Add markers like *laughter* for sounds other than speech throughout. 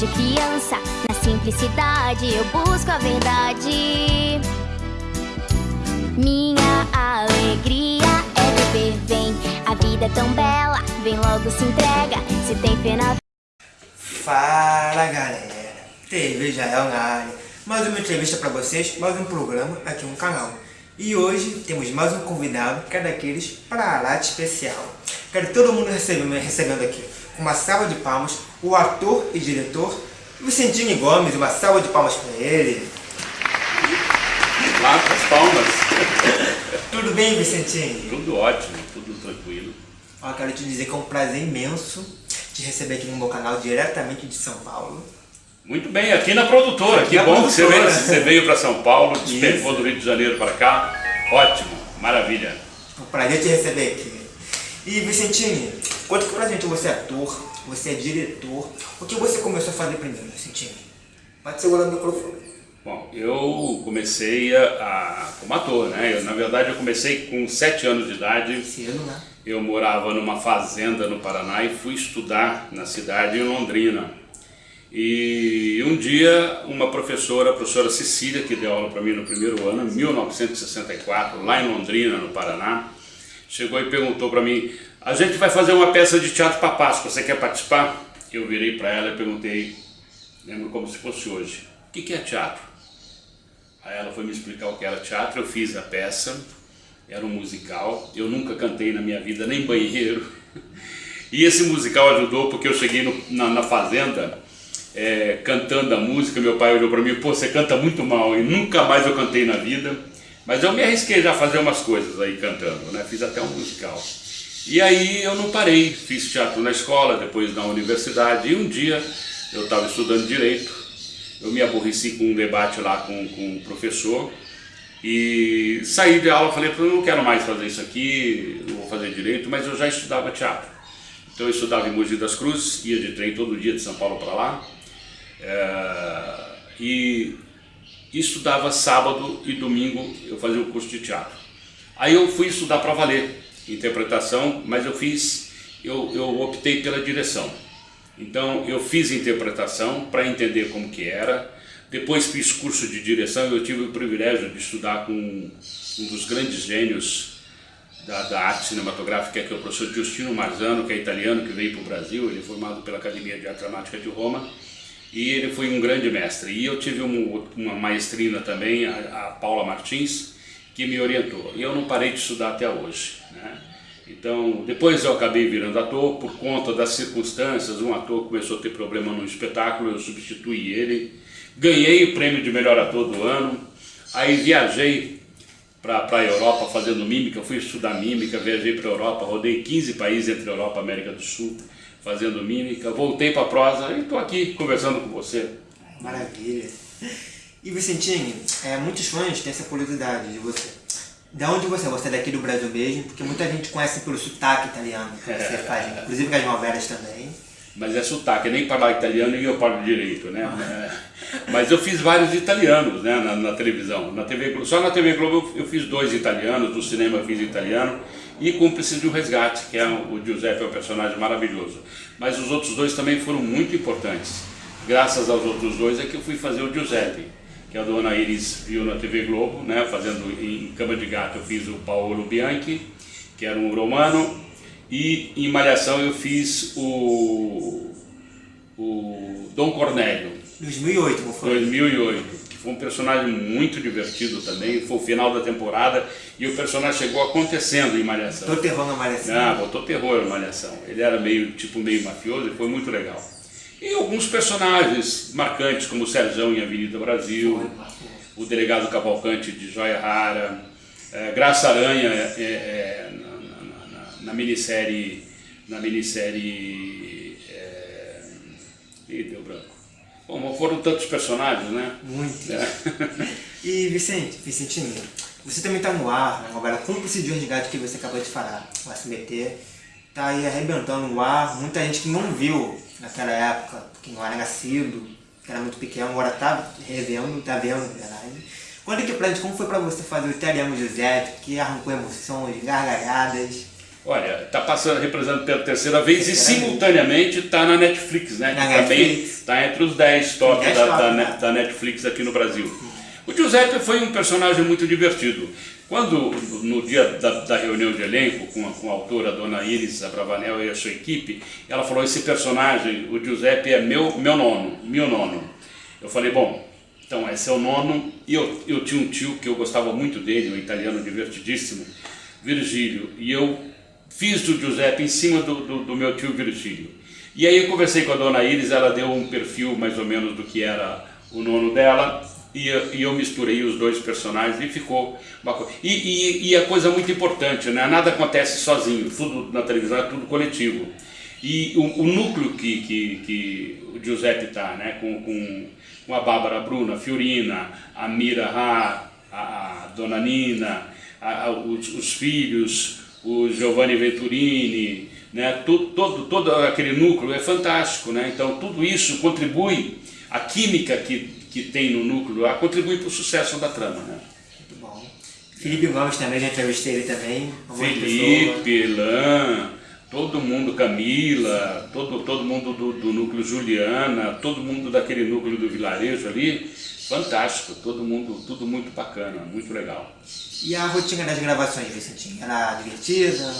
de criança. Na simplicidade eu busco a verdade. Minha alegria é viver, vem. A vida é tão bela, vem logo se entrega. Se tem fé na Fala galera, TV Jael na área. Mais uma entrevista para vocês, mais um programa aqui no canal. E hoje temos mais um convidado, que é daqueles para lá de especial. Quero todo mundo recebendo, aqui, uma salva de palmas, o ator e diretor Vicentinho Gomes, uma salva de palmas para ele. Lá com as palmas. Tudo bem, Vicentinho? Tudo ótimo, tudo tranquilo. Ó, quero te dizer que é um prazer imenso te receber aqui no meu canal, diretamente de São Paulo. Muito bem, aqui na produtora. Aqui que na bom que você produtora. veio, você veio para São Paulo, despencou do Rio de Janeiro para cá. Ótimo, maravilha. É um prazer te receber aqui. E Vicentinho, conta que pra gente, você é ator, você é diretor. O que você começou a fazer primeiro, Vicentinho? Pode segurar o microfone. Bom, eu comecei a, a- como ator, né? Eu, na verdade, eu comecei com sete anos de idade. Cedo, né? Eu morava numa fazenda no Paraná e fui estudar na cidade em Londrina. E um dia uma professora, a professora Cecília, que deu aula para mim no primeiro ano, em 1964, lá em Londrina, no Paraná, chegou e perguntou para mim: "A gente vai fazer uma peça de teatro para Páscoa, você quer participar?" Eu virei para ela e perguntei, lembro como se fosse hoje: "O que que é teatro?" Aí ela foi me explicar o que era teatro, eu fiz a peça, era um musical, eu nunca cantei na minha vida, nem banheiro. *laughs* E esse musical ajudou porque eu cheguei no- na, na fazenda é, cantando a música, meu pai olhou para mim, pô, você canta muito mal, e nunca mais eu cantei na vida. Mas eu me arrisquei já a fazer umas coisas aí cantando, né? Fiz até um musical. E aí eu não parei, fiz teatro na escola, depois na universidade, e um dia eu estava estudando Direito, eu me aborreci com um debate lá com, com o professor, e saí de aula, falei, eu não quero mais fazer isso aqui, não vou fazer Direito, mas eu já estudava teatro. Então eu estudava em Mogi das Cruzes, ia de trem todo dia de São Paulo para lá, é, e estudava sábado e domingo, eu fazia um curso de teatro. Aí eu fui estudar para valer, interpretação, mas eu fiz, eu, eu optei pela direção. Então eu fiz interpretação para entender como que era, depois fiz curso de direção e eu tive o privilégio de estudar com um dos grandes gênios da, da arte cinematográfica, que é o professor Giustino Marzano, que é italiano, que veio para o Brasil, ele é formado pela Academia de Arte Dramática de Roma, e ele foi um grande mestre. E eu tive um- uma maestrina também, a, a Paula Martins, que me orientou. E eu não parei de estudar até hoje. Né? Então, depois eu acabei virando ator, por conta das circunstâncias, um ator começou a ter problema no espetáculo, eu substituí ele, ganhei o prêmio de melhor ator do ano, aí viajei para a Europa fazendo mímica, fui estudar mímica, viajei para a Europa, rodei 15 países entre Europa e América do Sul fazendo mímica, voltei para a prosa e estou aqui conversando com você. Maravilha. E Vicentinho, é, muitos fãs têm essa curiosidade de você. Da onde você é? Você é daqui do Brasil mesmo? Porque muita gente conhece pelo sotaque italiano que você *laughs* faz, inclusive com as novelas também. Mas é sotaque, nem falar italiano e eu falo direito, né? *laughs* Mas eu fiz vários italianos né, na, na televisão. Na TV, só na TV Globo eu, eu fiz dois italianos, no cinema eu fiz italiano e Cúmplice de um Resgate, que é o, Giuseppe é um personagem maravilhoso. Mas os outros dois também foram muito importantes. Graças aos outros dois é que eu fui fazer o Giuseppe, que a dona Iris viu na TV Globo, né, fazendo em Cama de Gato eu fiz o Paolo Bianchi, que era um romano, e em Malhação eu fiz o, o Dom Cornélio, 2008, não foi? 2008, que foi um personagem muito divertido também, foi o final da temporada e o personagem chegou acontecendo em Malhação. Tô terror na Malhação. Ah, botou terror na Malhação. Ele era meio, tipo, meio mafioso e foi muito legal. E alguns personagens marcantes, como o Serjão em Avenida Brasil, o delegado Cavalcante de Joia Rara, eh, Graça Aranha eh, eh, na, na- na- na minissérie, na minissérie, eh, ih, deu branco. Bom, foram tantos personagens, né? Muito. É. *laughs* E Vicente, Vicentinho, você também tá no ar, na novela Cúmplice de um Resgate que você acabou de falar, o SBT. Tá aí arrebentando no ar, muita gente que não viu naquela época, porque não era nascido, que era muito pequeno, agora tá revendo, tá vendo, na verdade. Conta aqui pra gente como foi pra você fazer o italiano Giuseppe, que arrancou emoções, gargalhadas. Olha, está passando, representando pela terceira vez e simultaneamente está na Netflix, né? Na que também Netflix. está entre os 10 top 10 da, da, né? Da Netflix aqui no Brasil. O Giuseppe foi um personagem muito divertido. Quando, no dia da, da reunião de elenco, com a, com a autora, a dona Iris Abravanel e a sua equipe, ela falou, esse personagem, o Giuseppe é meu, meu nono, meu nono. Eu falei, bom, então esse é o nono, e eu, eu tinha um tio que eu gostava muito dele, um italiano divertidíssimo, Virgílio, e eu fiz do Giuseppe em cima do, do, do meu tio Virgílio. E aí eu conversei com a dona Iris, ela deu um perfil mais ou menos do que era o nono dela, e eu, e eu misturei os dois personagens e ficou uma coisa. E, e, e a coisa muito importante, né? nada acontece sozinho, tudo na televisão é tudo coletivo. E o, o núcleo que, que, que o Giuseppe está, né? com, com, com a Bárbara Bruna, a Fiorina, a Mira Ha, a, a Dona Nina, a- a- os, os filhos, o Giovanni Venturini, né? todo, todo, todo aquele núcleo é fantástico. Né? Então tudo isso contribui, a química que, que tem no núcleo lá contribui para o sucesso da trama. Né? Muito bom. Felipe Gomes também, já entrevistei ele também. pessoa. Felipe, Lan, todo mundo, Camila, todo, todo mundo do, do núcleo Juliana, todo mundo daquele núcleo do vilarejo ali, fantástico, todo mundo, tudo muito bacana, muito legal. E a rotina das gravações, Vicentinho? Era divertida?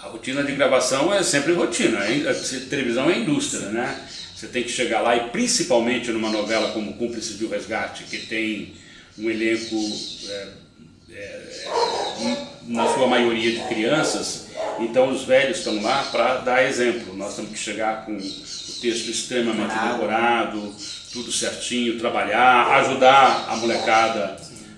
A rotina de gravação é sempre rotina, a televisão é indústria, né? Você tem que chegar lá e principalmente numa novela como Cúmplices do Resgate, que tem um elenco, é, é, na sua maioria de crianças, então os velhos estão lá para dar exemplo. Nós temos que chegar com o texto extremamente Decorado. tudo certinho, trabalhar, ajudar a molecada,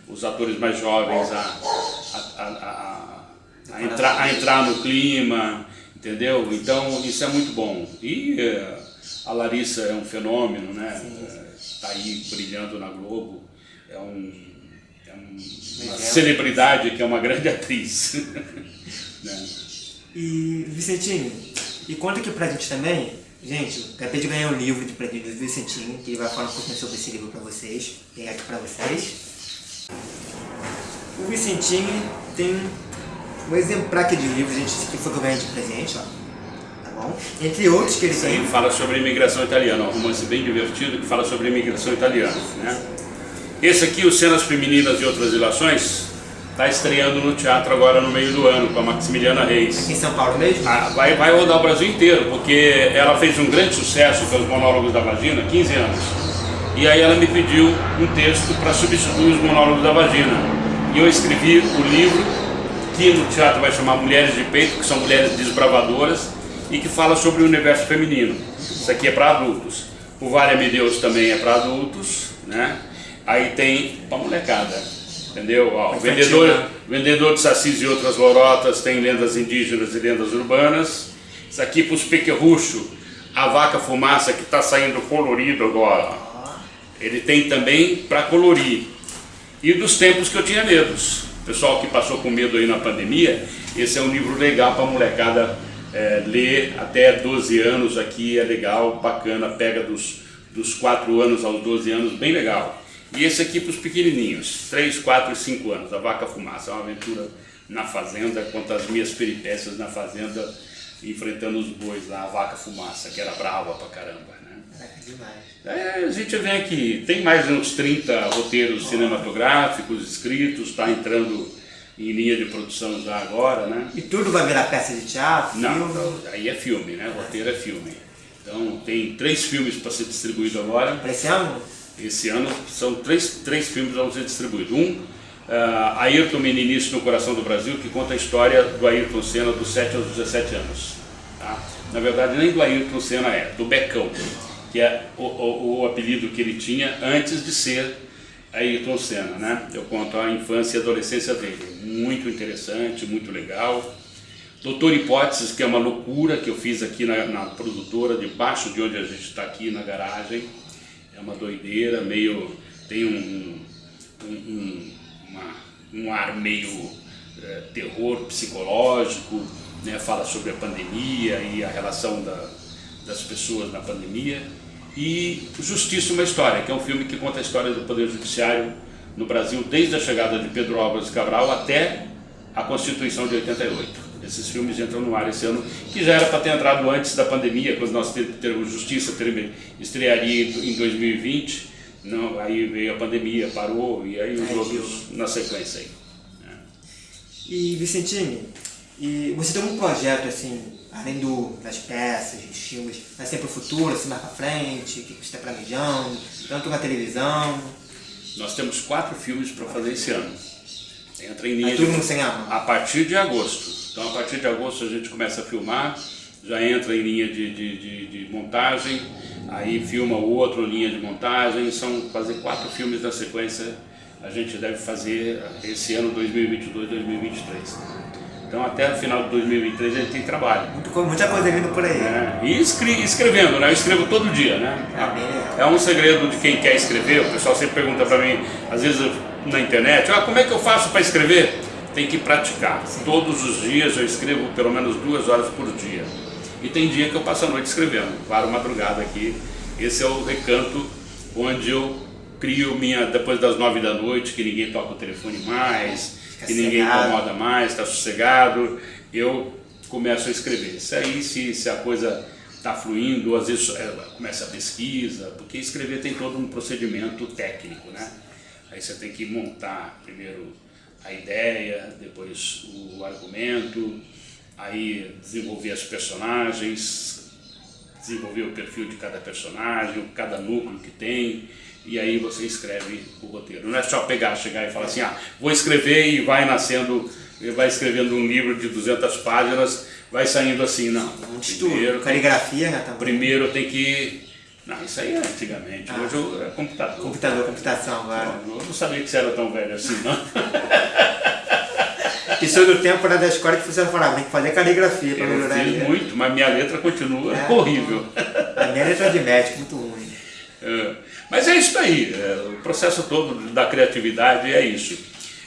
os atores mais jovens a, a- a- a- entrar, a entrar no clima, entendeu? Então isso é muito bom. E eh, a Larissa é um fenômeno, né? Está aí brilhando na Globo, é, um, é um- uma celebridade que é uma grande *laughs* atriz. né? E, Vicentinho, e conta aqui pra gente também, gente, acabei de ganhar um livro de presente do Vicentinho, que ele vai falar um pouquinho sobre esse livro pra vocês, tem aqui pra vocês. O Vicentinho tem um exemplar aqui de livro, gente, esse aqui foi que eu ganhei de presente, ó, tá bom? Entre outros que ele tem. fala sobre a imigração italiana, um romance bem divertido que fala sobre a imigração italiana. Né? Esse aqui, o Cenas Femininas e Outras Ilações, está estreando no teatro agora no meio do ano, com a Maximiliana Reis. Aqui em São Paulo mesmo? Ah, vai, vai rodar o Brasil inteiro, porque ela fez um grande sucesso pelos monólogos da vagina, 15 anos. E aí ela me pediu um texto para substituir os monólogos da vagina. E eu escrevi o livro, que no teatro vai chamar Mulheres de Peito, que são mulheres desbravadoras, e que fala sobre o universo feminino. Isso aqui é para adultos. O Vale-me Deus também é para adultos, né? Aí tem para molecada, entendeu? Ó, vendedor, né? Vendedor de sacis e outras lorotas tem lendas indígenas e lendas urbanas. Isso aqui para os pequerrucho, a vaca fumaça que está saindo colorido agora. Ele tem também para colorir. E dos tempos que eu tinha medos. Pessoal que passou com medo aí na pandemia, esse é um livro legal para a molecada é, ler até 12 anos aqui, é legal, bacana, pega dos, dos 4 anos aos 12 anos, bem legal. E esse aqui para os pequenininhos, 3, 4 e 5 anos, A Vaca Fumaça, é uma aventura na fazenda, conta as minhas peripécias na fazenda, enfrentando os bois lá, a Vaca Fumaça, que era brava pra caramba, né? Caraca, demais. É, a gente vê aqui, tem mais uns 30 roteiros cinematográficos escritos, está entrando em linha de produção já agora, né? E tudo vai virar peça de teatro? Não, filme? não, aí é filme, né? Roteiro é filme. Então tem três filmes para ser distribuído agora. Pra esse ano? Esse ano são três, três filmes que vão ser distribuídos. Um, uh, Ayrton Meninice no Coração do Brasil, que conta a história do Ayrton Senna dos 7 aos 17 anos. Tá? Na verdade, nem do Ayrton Senna é, do Becão, que é o, o, o apelido que ele tinha antes de ser Ayrton Senna. Né? Eu conto a infância e adolescência dele. Muito interessante, muito legal. Doutor Hipóteses, que é uma loucura que eu fiz aqui na, na produtora, debaixo de onde a gente está aqui na garagem. É uma doideira, meio. tem um, um, um, uma- um ar meio eh, terror psicológico, né? fala sobre a pandemia e a relação da- das pessoas na pandemia. E Justiça uma História, que é um filme que conta a história do Poder Judiciário no Brasil desde a chegada de Pedro Álvares Cabral até a Constituição de 88. Esses filmes entram no ar esse ano, que já era para ter entrado antes da pandemia, quando nós teremos Justiça estrearia em 2020, não, aí veio a pandemia, parou, e aí os outros na sequência aí. E Vicentini, e você tem um projeto assim, além do, das peças, dos filmes, vai ser para o futuro, assim mais para frente, o que você está planejando, tanto na televisão? Nós temos quatro filmes para fazer esse ano. Entra em linha de... tudo sem arma. A partir de agosto. Então a partir de agosto a gente começa a filmar, já entra em linha de, de, de, de montagem, aí filma o outro linha de montagem, são fazer quatro filmes na sequência, a gente deve fazer esse ano 2022, 2023. Então até o final de 2023 a gente tem trabalho. Muita coisa vindo por aí. É, e escre escrevendo, né? Eu escrevo todo dia, né? É, é um segredo de quem quer escrever, o pessoal sempre pergunta para mim, às vezes na internet, ah, como é que eu faço para escrever? Tem que praticar. Sim. Todos os dias eu escrevo pelo menos duas horas por dia. E tem dia que eu passo a noite escrevendo, claro, madrugada aqui. Esse é o recanto onde eu crio minha, depois das nove da noite, que ninguém toca o telefone mais, que ninguém incomoda mais, está sossegado, eu começo a escrever. Se aí, se, se a coisa está fluindo, às vezes é, começa a pesquisa, porque escrever tem todo um procedimento técnico, né? Aí você tem que montar primeiro a ideia, depois o argumento, aí desenvolver os personagens, desenvolver o perfil de cada personagem, cada núcleo que tem, e aí você escreve o roteiro. Não é só pegar, chegar e falar assim, ah, vou escrever e vai nascendo, vai escrevendo um livro de 200 páginas, vai saindo assim, não. Um primeiro, caligrafia? Também. Primeiro tem que... Não, isso aí é antigamente, ah, hoje é computador. Computador, computação agora. Eu não sabia que você era tão velho assim, não. E sobre o tempo da escola que você falava, tem que fazer caligrafia para melhorar. Eu fiz muito, mas minha letra continua é. horrível. A minha letra é de médico, muito ruim. É. Mas é isso aí, é, o processo todo da criatividade é isso.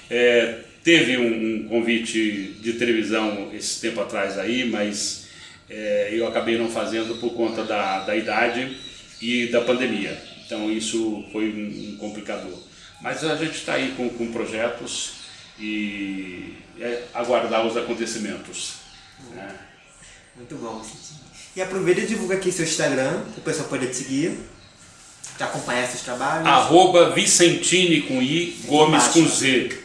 É, teve um, um, convite de televisão esse tempo atrás aí, mas é, eu acabei não fazendo por conta da, da idade e da pandemia. Então isso foi um, um complicador. Mas a gente está aí com, com projetos e é aguardar os acontecimentos. Né? Muito bom. E aproveita e divulga aqui seu Instagram, o pessoal pode te seguir de acompanhar esses trabalhos? Arroba Vicentini com I, Gomes embaixo, com Z.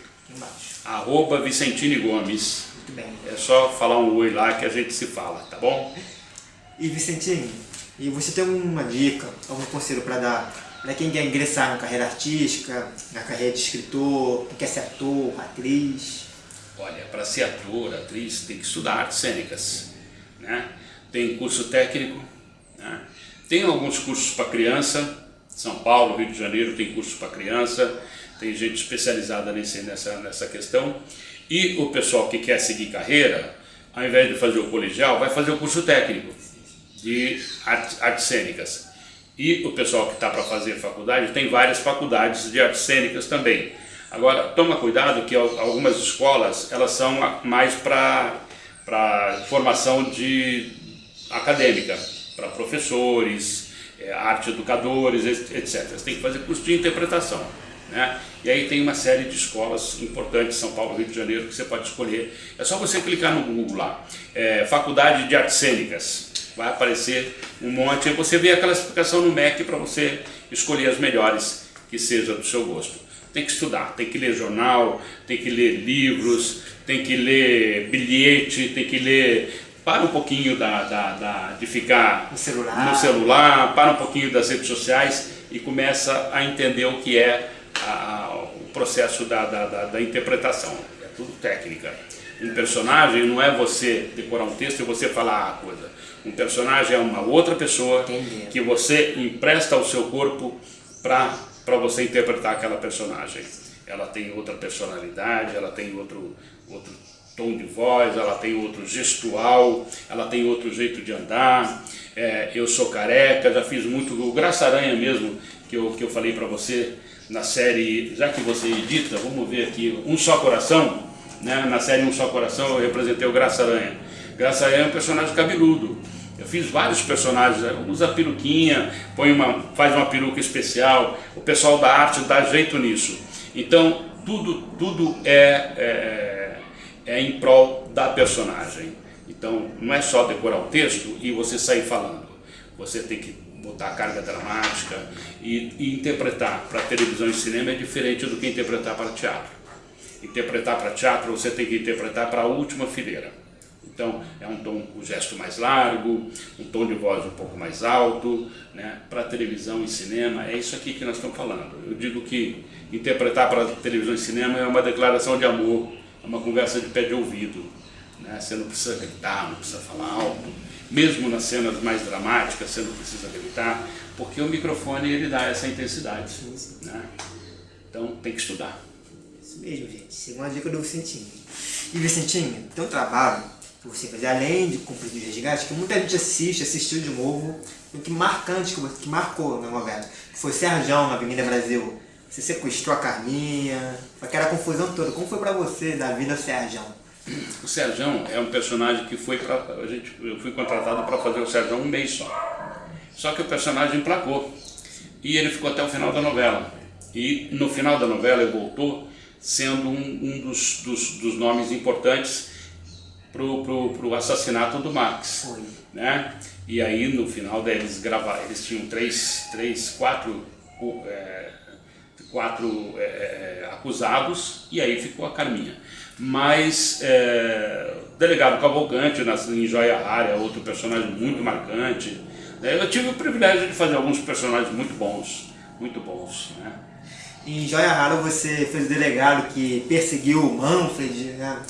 Arroba Gomes. Muito bem. É só falar um oi lá que a gente se fala, tá bom? E Vicentini, e você tem uma dica, algum conselho para dar para quem quer ingressar na carreira artística, na carreira de escritor, quer ser ator, atriz? Olha, para ser ator, atriz, tem que estudar artes cênicas. Né? Tem curso técnico, né? tem alguns cursos para criança, são Paulo, Rio de Janeiro tem curso para criança, tem gente especializada nesse, nessa, nessa questão. E o pessoal que quer seguir carreira, ao invés de fazer o colegial, vai fazer o curso técnico de artes, cênicas. E o pessoal que está para fazer faculdade, tem várias faculdades de artes cênicas também. Agora, toma cuidado que algumas escolas, elas são mais para formação de acadêmica, para professores, é, arte educadores, etc. Você tem que fazer curso de interpretação. Né? E aí tem uma série de escolas importantes, São Paulo, Rio de Janeiro, que você pode escolher. É só você clicar no Google lá, é, Faculdade de Artes Cênicas, vai aparecer um monte, e você vê aquela explicação no MEC para você escolher as melhores que seja do seu gosto. Tem que estudar, tem que ler jornal, tem que ler livros, tem que ler bilhete, tem que ler para um pouquinho da, da, da, de ficar no celular. no celular, para um pouquinho das redes sociais e começa a entender o que é a, a, o processo da, da, da, interpretação. É tudo técnica. Um personagem não é você decorar um texto e você falar a coisa. Um personagem é uma outra pessoa Entendi. que você empresta ao seu corpo para você interpretar aquela personagem. Ela tem outra personalidade, ela tem outro, outro tom de voz, ela tem outro gestual, ela tem outro jeito de andar. É, eu sou careca, já fiz muito, o Graça Aranha mesmo, que eu, que eu falei para você na série, já que você edita, vamos ver aqui, Um Só Coração, né? na série Um Só Coração eu representei o Graça Aranha. Graça Aranha é um personagem cabeludo. Eu fiz vários personagens, usa peruquinha, põe uma, faz uma peruca especial, o pessoal da arte dá jeito nisso. Então, tudo, tudo é, é é em prol da personagem. Então, não é só decorar o texto e você sair falando. Você tem que botar a carga dramática e, e interpretar para televisão e cinema é diferente do que interpretar para teatro. Interpretar para teatro, você tem que interpretar para a última fileira. Então, é um tom, o um gesto mais largo, um tom de voz um pouco mais alto, né? para televisão e cinema, é isso aqui que nós estamos falando. Eu digo que interpretar para televisão e cinema é uma declaração de amor, é uma conversa de pé de ouvido. Né? Você não precisa gritar, não precisa falar alto, mesmo nas cenas mais dramáticas você não precisa gritar, porque o microfone ele dá essa intensidade. Né? Então tem que estudar. Isso mesmo, gente. Segunda dica do Vicentinho. E Vicentinho, tem um trabalho você fazer, além de cumprir os resgates, que muita gente assiste, assistiu de novo, o que marcante, que marcou na novela, que foi Serjão na Avenida Brasil. Você sequestrou a Carminha, aquela confusão toda. Como foi pra você da vida Serjão? O Serjão é um personagem que foi pra, a gente, eu fui contratado para fazer o Serjão um mês só. Só que o personagem emplacou. E ele ficou até o final da novela. E no final da novela ele voltou sendo um, um dos, dos, dos, nomes importantes para o assassinato do Max. Foi. Né? E aí no final eles gravaram, eles tinham três, três quatro, é, quatro é, acusados e aí ficou a Carminha mas é, o delegado Cavalcante em Joia Rara outro personagem muito marcante. Né? Eu tive o privilégio de fazer alguns personagens muito bons, muito bons. Né? Em Joia Rara você fez o delegado que perseguiu o Manfred, né?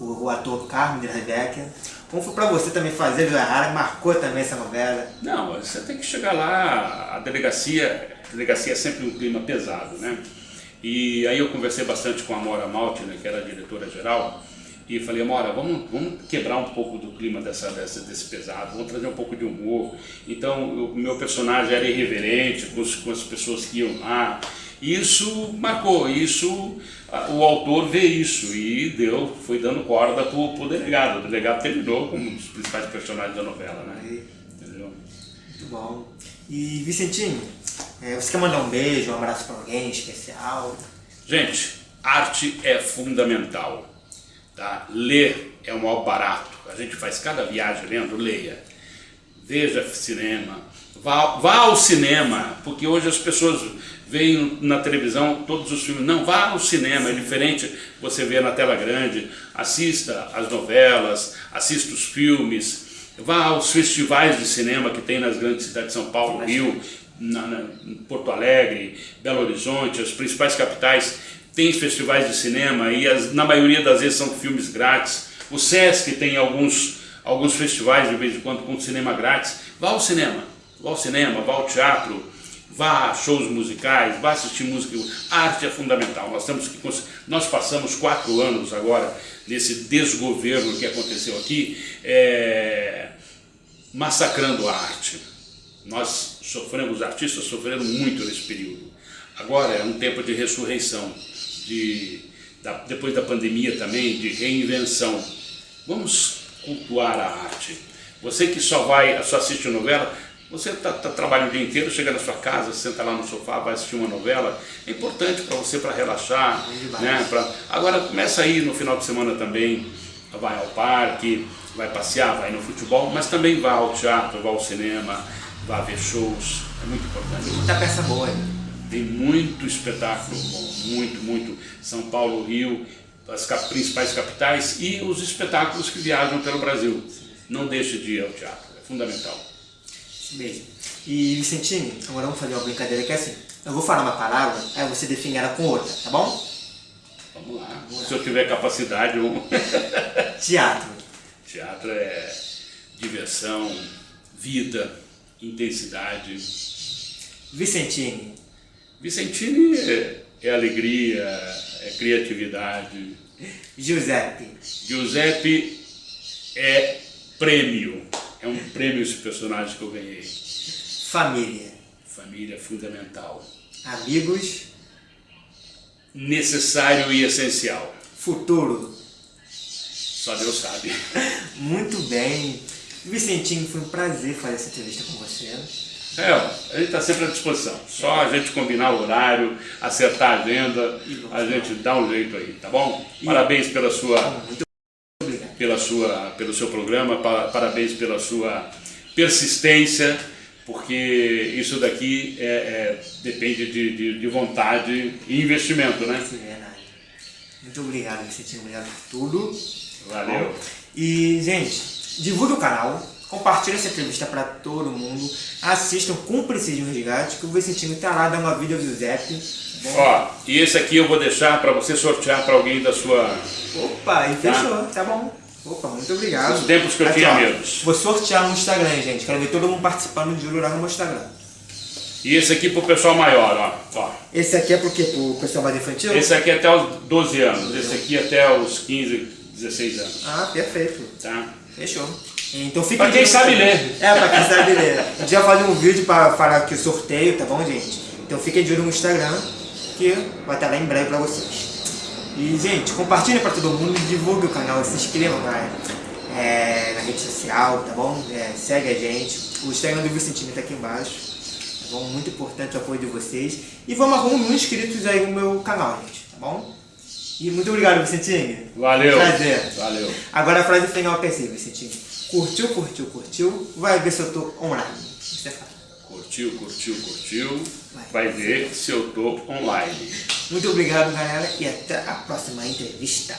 O, o ator Carmen de Rebecca. Como foi para você também fazer Joia Rara, marcou também essa novela? Não, você tem que chegar lá, a delegacia, a delegacia é sempre um clima pesado, né? E aí eu conversei bastante com a Mora Malte, né, que era a diretora-geral, e falei, Mora, vamos, vamos quebrar um pouco do clima dessa, dessa, desse pesado, vamos trazer um pouco de humor. Então o meu personagem era irreverente com, os, com as pessoas que iam lá. Isso marcou, isso o autor vê isso e deu, foi dando corda pro, pro delegado. O delegado terminou como um dos principais personagens da novela, né? Entendeu? Muito bom. E Vicentinho, é, você quer mandar um beijo, um abraço para alguém especial? Gente, arte é fundamental. Tá? Ler é o maior barato. A gente faz cada viagem lendo, leia. Veja cinema. Vá, vá ao cinema, porque hoje as pessoas veem na televisão todos os filmes. Não, vá ao cinema, é diferente você ver na tela grande. Assista as novelas, assista os filmes, vá aos festivais de cinema que tem nas grandes cidades de São Paulo, Rio, na, na, Porto Alegre, Belo Horizonte, as principais capitais, tem festivais de cinema e as, na maioria das vezes são filmes grátis. O Sesc tem alguns, alguns festivais de vez em quando com cinema grátis. Vá ao cinema, vá ao cinema, vá ao teatro, vá a shows musicais, vá assistir música. A arte é fundamental. Nós, temos que, nós passamos quatro anos agora nesse desgoverno que aconteceu aqui, é, massacrando a arte. Nós sofremos, os artistas sofreram muito nesse período. Agora é um tempo de ressurreição, de, da, depois da pandemia também, de reinvenção. Vamos cultuar a arte. Você que só vai, só assiste novela, você está tá, trabalhando o dia inteiro, chega na sua casa, senta lá no sofá, vai assistir uma novela, é importante para você, para relaxar. Né? Pra... Agora começa aí no final de semana também, vai ao parque, vai passear, vai no futebol, mas também vá ao teatro, vá ao cinema, vá ver shows, é muito importante. Tem muita peça boa aí. Tem muito espetáculo bom, muito, muito. São Paulo, Rio, as cap principais capitais e os espetáculos que viajam pelo Brasil. Não deixe de ir ao teatro, é fundamental. Isso mesmo. E Vicentinho, agora vamos fazer uma brincadeira que é assim. Eu vou falar uma palavra, aí você define ela com outra, tá bom? Vamos lá. Vamos lá. Se eu tiver capacidade, vamos... *laughs* Teatro. Teatro é diversão, vida, intensidade. Vicentini. Vicentini é, é alegria, é criatividade. Giuseppe. Giuseppe é prêmio. É um prêmio esse personagem que eu ganhei. Família. Família fundamental. Amigos. Necessário e essencial. Futuro. Só Deus sabe. *laughs* Muito bem. Vicentinho, foi um prazer fazer essa entrevista com você. É, a gente está sempre à disposição. Só a gente combinar o horário, acertar a agenda, a gente dá um jeito aí, tá bom? Parabéns pela sua, pela sua, pelo seu programa, parabéns pela sua persistência, porque isso daqui é, é depende de, de, de, vontade e investimento, né? Isso é verdade. Muito obrigado, Vicentinho. Obrigado por tudo. Valeu. Bom, e, gente, divulgue o canal, compartilhe essa entrevista para todo mundo, assistam com Precision Resgate, que o Vicentinho tá lá, dá uma vídeo do Zep. Ó, e esse aqui eu vou deixar para você sortear para alguém da sua... Opa, e tá? fechou, tá bom. Opa, muito obrigado. Os tempos que eu Aqui, tinha medo. Vou sortear no Instagram, gente. Quero ver todo mundo participando de Ururá no meu Instagram. E esse aqui pro pessoal maior, ó. ó. Esse aqui é pro quê? Pro pessoal mais infantil? Esse aqui é até os 12 anos. Esse aqui é até os 15, 16 anos. Ah, perfeito. Tá. Fechou. Então fica Pra quem sabe ler. É, pra quem sabe ler. A gente vai fazer um vídeo pra falar aqui o sorteio, tá bom, gente? Então fiquem de olho no Instagram, que vai estar lá em breve pra vocês. E, gente, compartilha pra todo mundo, divulgue o canal, se inscrevam na, é, na rede social, tá bom? É, segue a gente. O Instagram do Vicentinho tá aqui embaixo. Tá bom? Muito importante o apoio de vocês. E vamos arrumar mil inscritos aí no meu canal, gente, tá bom? E muito obrigado, Vicentinho. Valeu. Prazer. Valeu. Agora a frase final é assim, Vicentinho. Curtiu, curtiu, curtiu, vai ver se eu tô online. É curtiu, curtiu, curtiu, vai, ver se eu tô online. Muito obrigado, galera, e até a próxima entrevista.